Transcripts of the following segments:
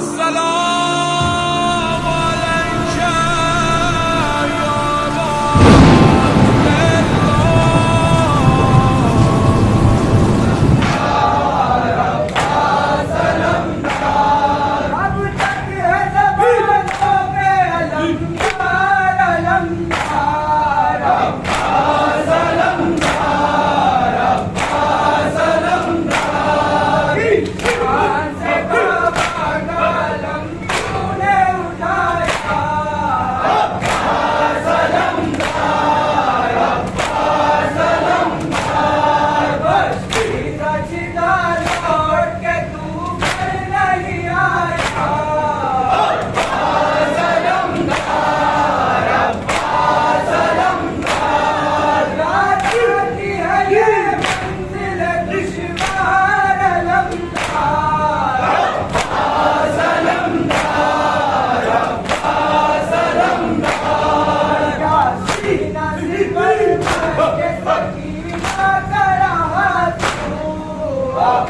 السلام.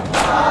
Amen.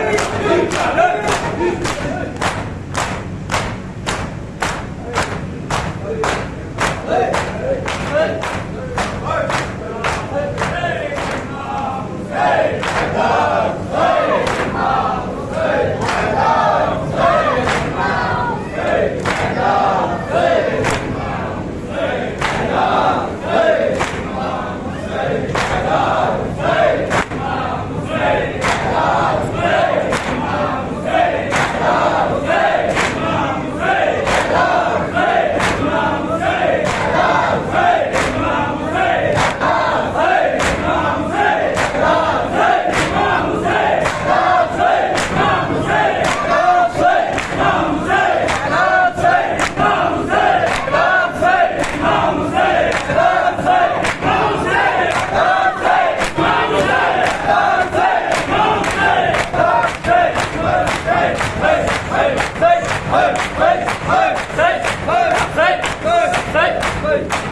lên, đi trả lên, đi trả lên. Hey! Hey! Hey! Hey! Hey! Hey! Hey! Hey!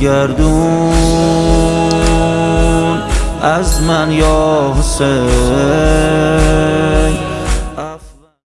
گردون از من یا حسین.